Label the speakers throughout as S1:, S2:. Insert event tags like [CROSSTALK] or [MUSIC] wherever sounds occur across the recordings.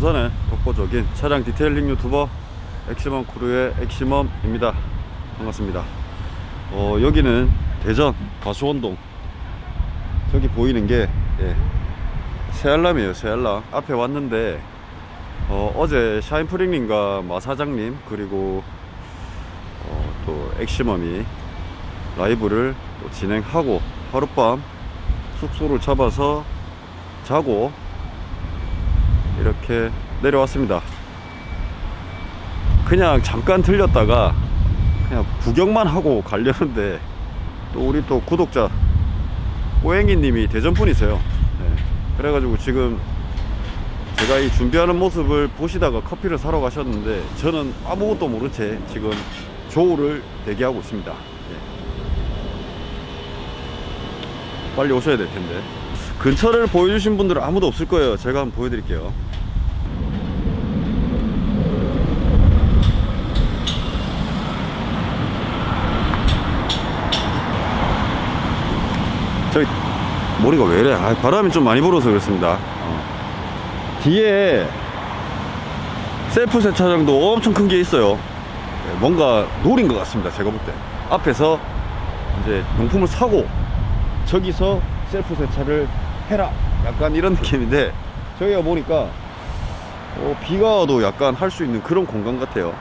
S1: 부산의 독보적인 차량 detailing 유튜버 엑시멈 크루의 엑시멈입니다. 반갑습니다. 어, 여기는 대전 가수원동. 저기 보이는 게 예, 새알람이에요 새알람. 앞에 왔는데 어, 제 샤인프링님과 마 사장님 그리고 어, 또 엑시멈이 라이브를 또 진행하고 하룻밤 숙소를 잡아서 자고 이렇게 내려왔습니다. 그냥 잠깐 들렸다가 그냥 구경만 하고 가려는데 또 우리 또 구독자 꼬행이 님이 대전 분이세요. 네. 그래가지고 지금 제가 이 준비하는 모습을 보시다가 커피를 사러 가셨는데 저는 아무것도 모른 채 지금 조우를 대기하고 있습니다. 네. 빨리 오셔야 될 텐데. 근처를 보여주신 분들은 아무도 없을 거예요. 제가 한번 보여드릴게요 머리가 왜 이래? 아, 바람이 좀 많이 불어서 그렇습니다. 어. 뒤에 셀프 세차장도 엄청 큰 게 있어요. 네, 뭔가 노린 것 같습니다 제가 볼 때. 앞에서 이제 용품을 사고 저기서 셀프 세차를 해라. 약간 이런 느낌인데 저기가 보니까 어, 비가 와도 약간 할 수 있는 그런 공간 같아요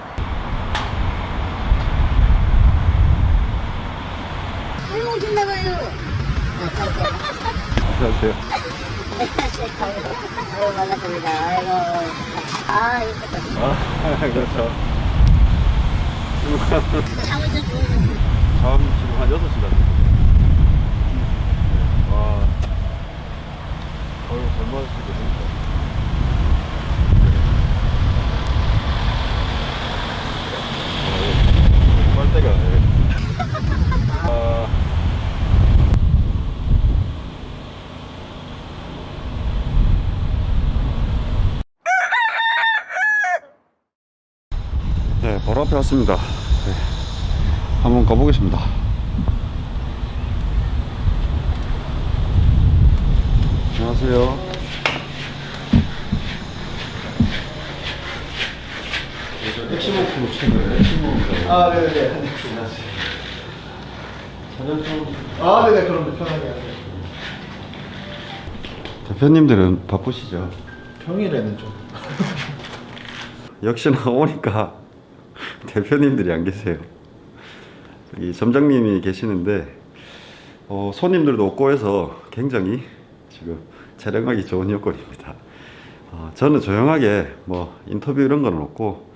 S2: 아이고 오신다고요.
S1: 안녕하세요.
S2: 아이고 반갑습니다. 아이고. 아 이거
S1: 아 그렇죠.
S2: 잠
S1: 지금 한 6시간 와 어휴 젊어질 수도 있다 빨대가 아, 네 바로 앞에 왔습니다 네, 한번 가보겠습니다 안녕하세요 엑시모프로 채널 엑시모입니다
S3: 아, 네네.
S1: 사전 좀
S3: 아, 네네. 그럼 편하게 하세요.
S1: 대표님들은 바쁘시죠?
S3: 평일에는 좀.
S1: 역시나 오니까 [LAUGHS] 대표님들이 안 계세요. 이 점장님이 계시는데 어, 손님들도 없고 해서 굉장히 지금 촬영하기 좋은 여건입니다. 어, 저는 조용하게 뭐 인터뷰 이런 건 없고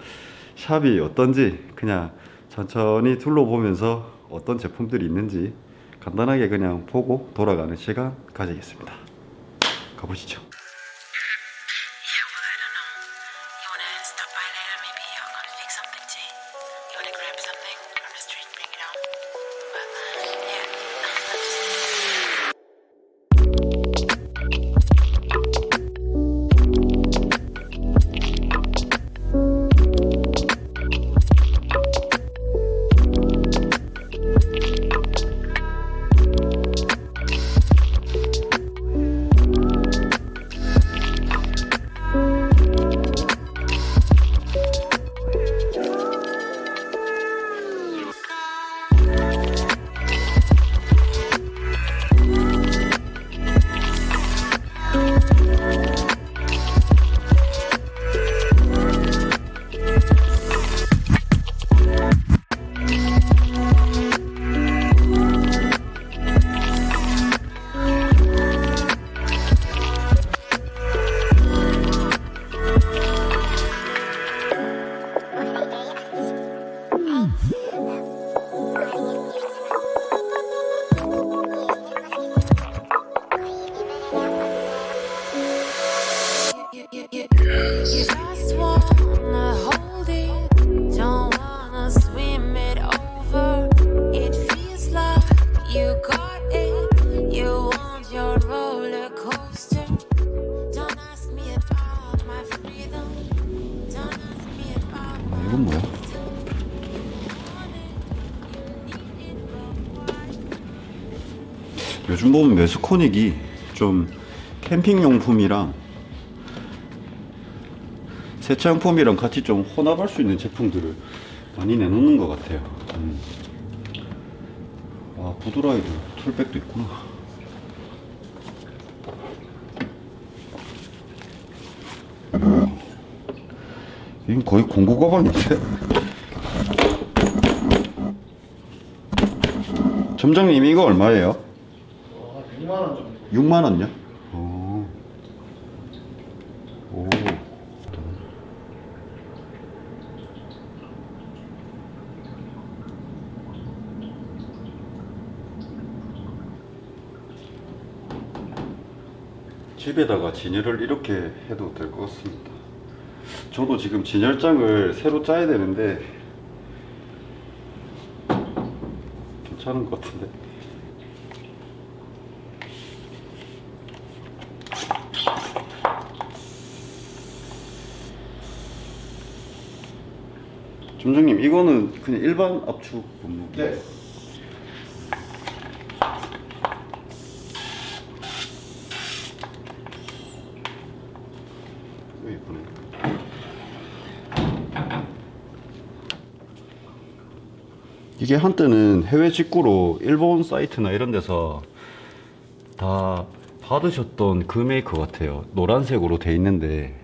S1: 샵이 어떤지 그냥 천천히 둘러보면서 어떤 제품들이 있는지 간단하게 그냥 보고 돌아가는 시간 가지겠습니다. 가보시죠. 매스코닉이 좀 캠핑용품이랑 세차용품이랑 같이 좀 혼합할 수 있는 제품들을 많이 내놓는 것 같아요. 음. 아, 부드라이드 툴백도 있구나. 이건 거의 공구 가방인데? 점장님 이거 얼마예요?
S3: 어, 2만 원 정도.
S1: 6만 원요? 오. 오. 집에다가 진열을 이렇게 해도 될 것 같습니다. 저도 지금 진열장을 새로 짜야 되는데 괜찮은 것 같은데. 점장님 이거는 그냥 일반 압축 분무.
S3: 네.
S1: 예쁘네. 이게 한때는 해외 직구로 일본 사이트나 이런 데서 다 받으셨던 그 메이커 같아요. 노란색으로 돼 있는데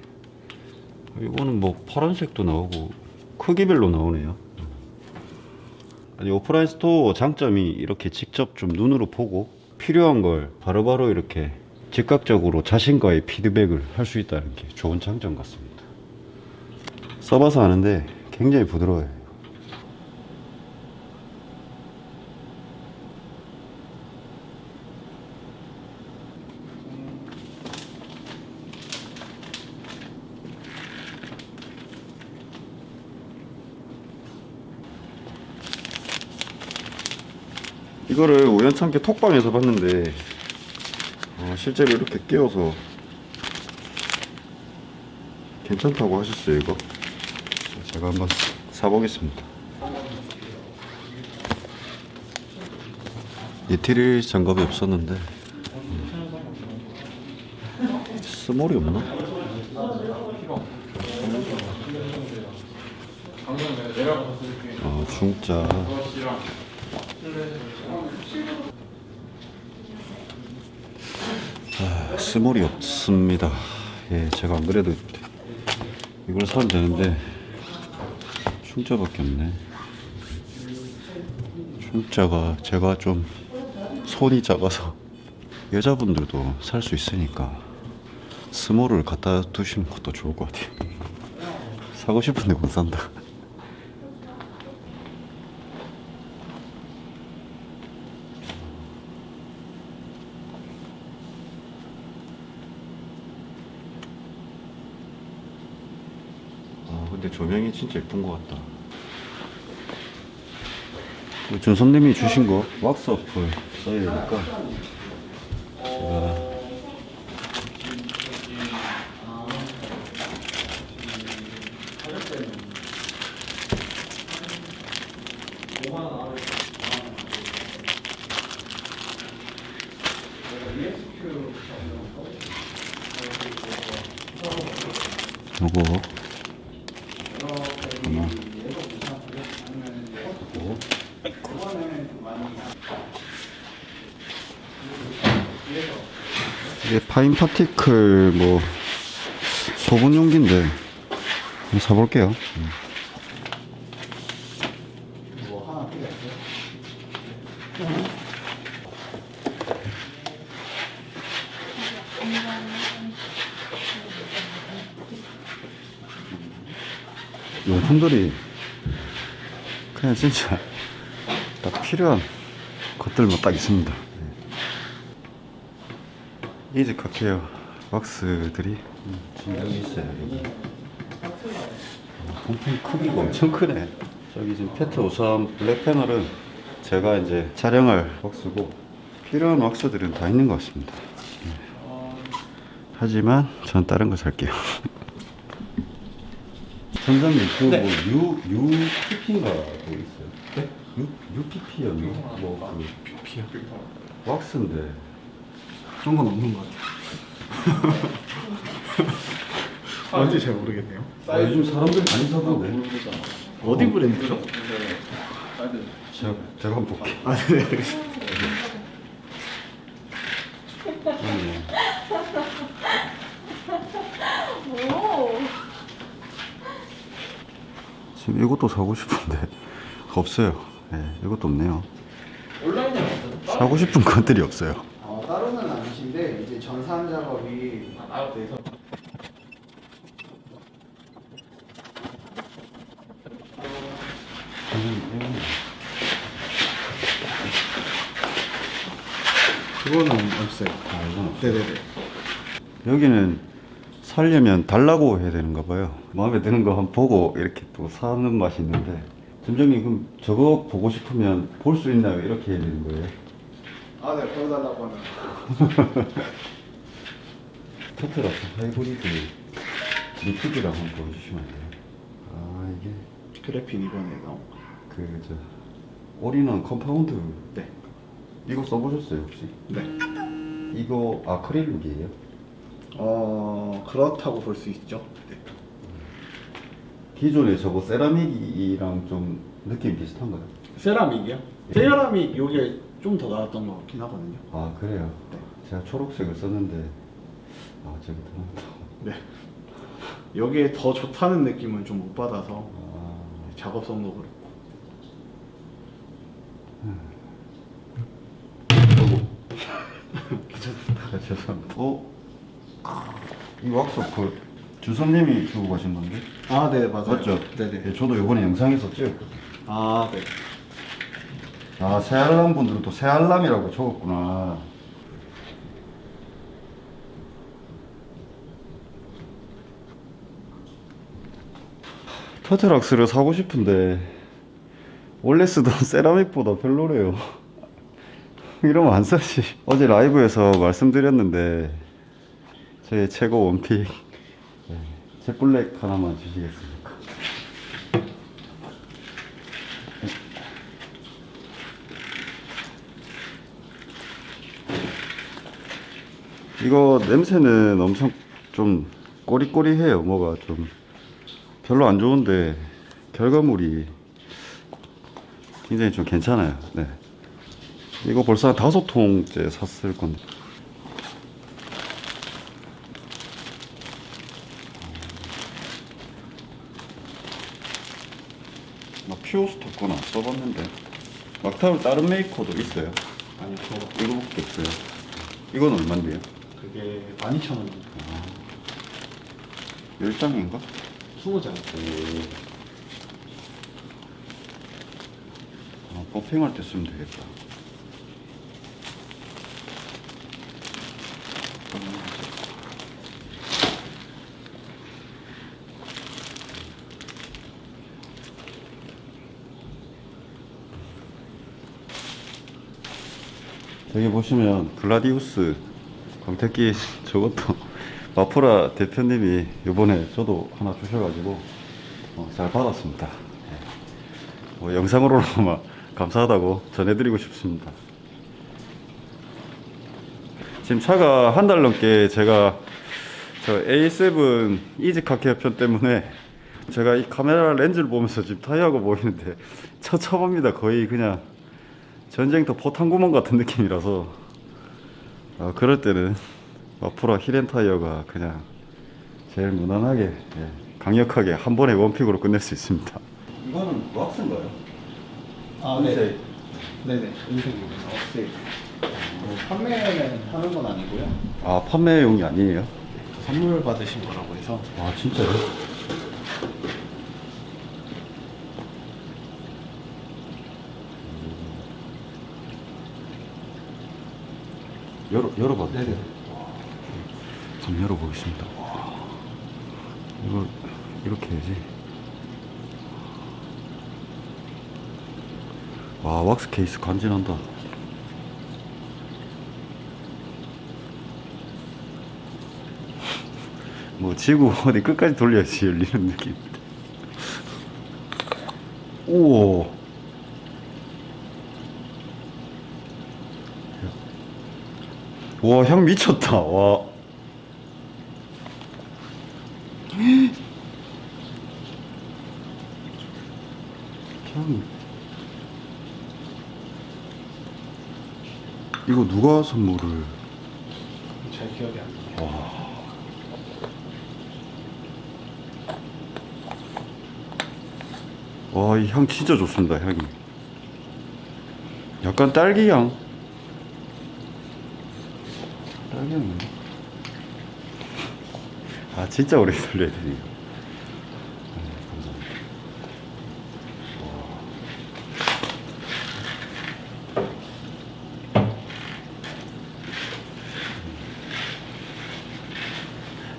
S1: 이거는 뭐 파란색도 나오고 크기별로 나오네요. 아니 오프라인 store 장점이 이렇게 직접 좀 눈으로 보고 필요한 걸 바로 바로 이렇게 즉각적으로 자신과의 피드백을 할 수 있다는 게 좋은 장점 같습니다. 써봐서 아는데 굉장히 부드러워요. 이거를 우연찮게 톡방에서 봤는데 어, 실제로 이렇게 끼워서 괜찮다고 하셨어요 이거 제가 한번 사보겠습니다 이티리 장갑이 없었는데 음. 스몰이 없나? 어 중짜 아, 스몰이 없습니다. 예, 제가 안 그래도 이걸 사면 되는데 충자밖에 없네. 충자가 제가 좀 손이 작아서 여자분들도 살 수 있으니까 스몰을 갖다 두시는 것도 좋을 것 같아요. 사고 싶은데 못 산다. 아 근데 조명이 진짜 예쁜 것 같다. 그 준선님이 주신 거 왁스 어플 써야 되니까 제가 요거 하나 요거 이게 파인 파티클 뭐 소분 용기인데 한번 사볼게요. 음.
S3: 뭐 하나 필요했어요?
S1: 용품들이 그냥 진짜 딱 필요한 것들만 딱 있습니다. 네. 이지 카케어 지금 여기 있어요. 여기. 어, 본품 크기가 엄청 크네. 저기 지금 페트 53 블랙 패널은 제가 이제 촬영할 왁스고 필요한 왁스들은 다 있는 것 같습니다. 네. 하지만 전 다른 거 살게요. 선장님 그뭐 U UPP인가 뭐 있어요?
S3: 네?
S1: U UPP였나? 뭐그
S3: 피야.
S1: 왁스인데
S3: 그런 건 없는 것 같아요. [LAUGHS] 뭔지 잘 모르겠네요.
S1: 아, 요즘 사람들 많이 사던데.
S3: 어디 브랜드죠?
S1: 제가, 제가 한번 볼게요.
S3: 아, 네. 알겠습니다.
S1: 아니, 지금 이것도 사고 싶은데 [LAUGHS] 없어요. 네, 이것도 없네요.
S3: 온라인에
S1: 사고 싶은 것들이 없어요.
S3: 어, 따로는 아니신데 이제 전산 작업이 돼서 그거는 없어요.
S1: 아, 이건 없어요.
S3: 네네네.
S1: 여기는 살려면 달라고 해야 되는가 봐요. 마음에 드는 거 한번 보고 이렇게 또 사는 맛이 있는데 점장님 그럼 저거 보고 싶으면 볼 수 있나요? 이렇게 해야 되는 거예요?
S3: 아, 네, 보여달라고 하면. [LAUGHS]
S1: 터틀왁스 하이브리드 리프트를 한번 보여주시면 안 돼요? 아 이게
S3: 그래핀 이번에 나온 거.
S1: 그저 올인원 컴파운드
S3: 네.
S1: 이거 써보셨어요 혹시?
S3: 네.
S1: 이거 아크릴룩이에요?
S3: 어, 그렇다고 볼 수 있죠. 네.
S1: 기존에 저거 세라믹이랑 좀 느낌 비슷한가요?
S3: 세라믹이요? 세라믹 요게 좀 더 나았던 것 같긴 하거든요.
S1: 아 그래요?
S3: 네.
S1: 제가 초록색을 썼는데 아 저기
S3: 네. 여기에 더 좋다는 느낌은 좀 못 받아서
S1: 아,
S3: 작업성도 그렇고. [LAUGHS] [LAUGHS]
S1: 아, 죄송합니다 어? 이 왁스 그 주선님이 주고 가신 건데?
S3: 아, 네, 맞아요.
S1: 맞죠?
S3: 네네.
S1: 예, 저도 이번에 영상에서 찍었거든요
S3: 아, 네.
S1: 아 새알람 분들은 또 새알람이라고 적었구나 터틀락스를 사고 싶은데 원래 쓰던 [LAUGHS] 세라믹보다 별로래요 [LAUGHS] 이러면 안 사지 어제 라이브에서 말씀드렸는데 제 최고 원픽 네, jet블랙 하나만 주시겠습니까 이거 냄새는 엄청 좀 꼬리꼬리해요. 뭐가 좀 별로 안 좋은데 결과물이 굉장히 좀 괜찮아요. 네. 이거 벌써 한 다섯 통째 샀을 건데. 안 써봤는데 막타울 다른 메이커도 있어요.
S3: 아니요, 저
S1: 이거밖에 없어요. 이건 얼마인데요?
S3: 그게 12,000원.
S1: 10장인가?
S3: 20장.
S1: 아, 버핑할 때 쓰면 되겠다. 여기 보시면 글라디우스 광택기 저것도 [LAUGHS] 마프라 대표님이 요번에 저도 하나 주셔가지고 어, 잘 받았습니다. 예. 뭐 영상으로나마 감사하다고 전해드리고 싶습니다. 지금 차가 한 달 넘게 제가 저 A7 이지카케 편 때문에 제가 이 카메라 렌즈를 보면서 지금 타이어가 보이는데 [LAUGHS] 처참합니다. 거의 그냥 전쟁터 포탄 구멍 같은 느낌이라서 어, 그럴 때는 마프라 히렌 타이어가 그냥 제일 무난하게 예, 강력하게 한 번에 one pick으로 끝낼 수 있습니다. 이거는 왁스인가요?
S3: 아, 네. 네네. 인생입니다. 업데이. 뭐 판매는 하는 건 아니고요.
S1: 아 판매용이 아니에요?
S3: 선물 받으신 거라고 해서.
S1: 아 진짜요? 열어 열어봐도. 돼요? 한번 열어보겠습니다. 와, 이거 이렇게 해야지. 와 왁스 케이스 간지난다. [LAUGHS] 뭐 지구 어디 끝까지 돌려야지 열리는 느낌입니다. 오. 와 향 미쳤다 와 향. 이거 누가 선물을
S3: 잘 기억이 안 나요
S1: 와. 와, 이 향 진짜 좋습니다, 향이. 약간 딸기향. 향. 아, 진짜 오래 되네요. 네.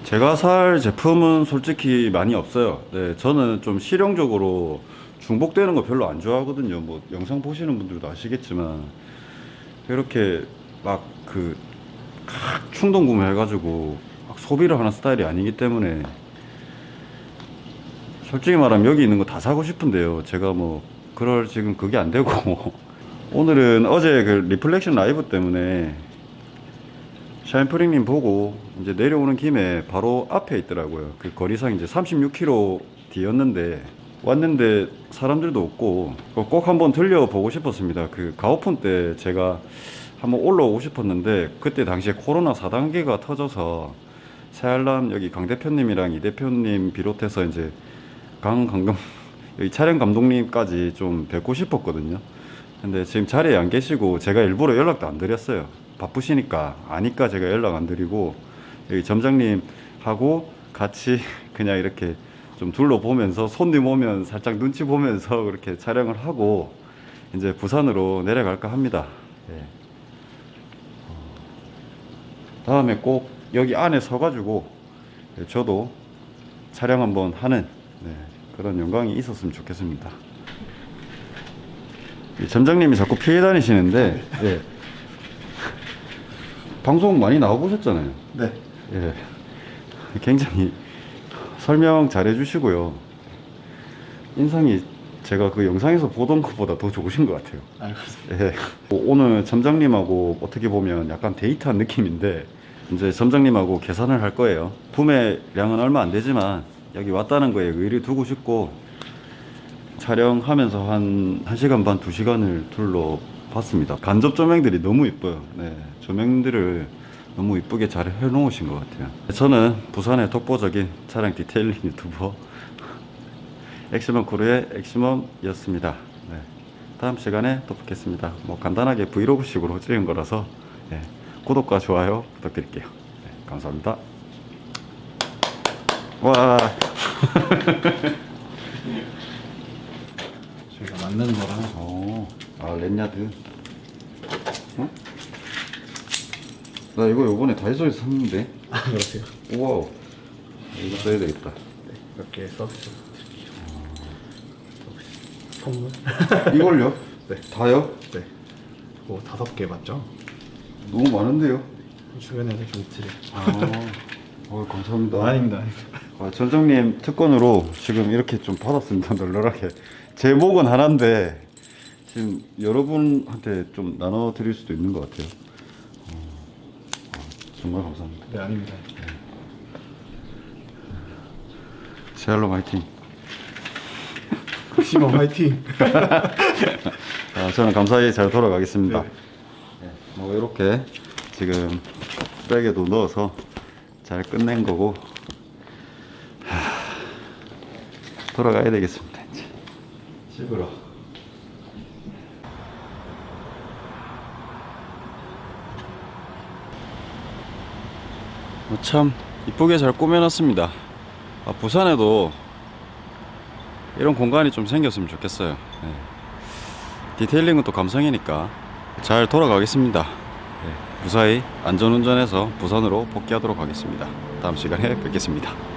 S1: 제가 살 제품은 솔직히 많이 없어요. 네, 저는 좀 실용적으로 중복되는 거 별로 안 좋아하거든요. 뭐 영상 보시는 분들도 아시겠지만 이렇게 막그 충동 구매해가지고 막 소비를 하는 스타일이 아니기 때문에 솔직히 말하면 여기 있는 거 다 사고 싶은데요. 제가 뭐 그럴 지금 그게 안 되고 [LAUGHS] 오늘은 어제 그 리플렉션 라이브 때문에 샤인프링님 보고 이제 내려오는 김에 바로 앞에 있더라고요. 그 거리상 이제 36km 뒤였는데 왔는데 사람들도 없고 꼭 한번 들려보고 싶었습니다. 그 가오픈 때 제가 한번 올라오고 싶었는데 그때 당시에 코로나 4단계가 터져서 새알람 여기 강 대표님이랑 이 대표님 비롯해서 이제 강 감독 [LAUGHS] 여기 촬영 감독님까지 좀 뵙고 싶었거든요. 근데 지금 자리에 안 계시고 제가 일부러 연락도 안 드렸어요. 바쁘시니까 아니까 제가 연락 안 드리고 여기 점장님 하고 같이 [LAUGHS] 그냥 이렇게 좀 둘러보면서 손님 오면 살짝 눈치 보면서 그렇게 촬영을 하고 이제 부산으로 내려갈까 합니다. 예. 어, 다음에 꼭 여기 안에 서가지고 예, 저도 촬영 한번 하는 네, 그런 영광이 있었으면 좋겠습니다. 이 점장님이 자꾸 피해 다니시는데 예. 방송 많이 나와보셨잖아요.
S3: 네.
S1: 예. 굉장히 설명 잘 해주시고요. 인상이 제가 그 영상에서 보던 것보다 더 좋으신 것 같아요.
S3: 있어요.
S1: 예. 뭐 오늘 점장님하고 어떻게 보면 약간 데이트한 느낌인데 이제 점장님하고 계산을 할 거예요. 구매량은 얼마 안 되지만 여기 왔다는 거에 의의를 두고 싶고 촬영하면서 한 1시간 반, 2시간을 둘러봤습니다. 간접 조명들이 너무 이뻐요. 네. 조명들을 너무 이쁘게 잘 해놓으신 것 같아요. 저는 부산의 독보적인 차량 detailing 유튜버 [LAUGHS] 엑시멈 크루의 엑시멈이었습니다. 네. 다음 시간에 또 뵙겠습니다. 뭐 간단하게 브이로그식으로 찍은 거라서 네. 구독과 좋아요 부탁드릴게요. 네. 감사합니다. 와. [LAUGHS]
S3: 저희가 맞는 거랑
S1: 어, 아 렌야드. 어? 나 이거 요번에 다이소에서 샀는데.
S3: 아 그러세요.
S1: 우와. 이거 써야 되겠다.
S3: 이렇게 서비스 드릴게요. 선물.
S1: 이걸요? [LAUGHS]
S3: 네.
S1: 다요?
S3: 네. 그거 다섯 개 맞죠?
S1: 너무 많은데요?
S3: 주변에서 좀 드릴.
S1: 아, 어, 감사합니다.
S3: 아닙니다.
S1: 아, 전장님 특권으로 지금 이렇게 좀 받았습니다. [LAUGHS] 널널하게. 제목은 하나인데 지금 여러분한테 좀 나눠 드릴 수도 있는 것 같아요. 어, 아, 정말 감사합니다.
S3: 네 아닙니다.
S1: 샬롬 화이팅.
S3: 시범 화이팅. [LAUGHS]
S1: 아, 저는 감사히 잘 돌아가겠습니다.
S3: 네.
S1: 네, 뭐 이렇게 지금 백에도 넣어서 잘 끝낸 거고 하, 돌아가야 되겠습니다. 이제 집으로. 뭐 참 이쁘게 잘 꾸며놨습니다. 아, 부산에도 이런 공간이 좀 생겼으면 좋겠어요. 네. 디테일링은 또 감성이니까 잘 돌아가겠습니다. 네, 무사히 안전운전해서 부산으로 복귀하도록 하겠습니다. 다음 시간에 뵙겠습니다.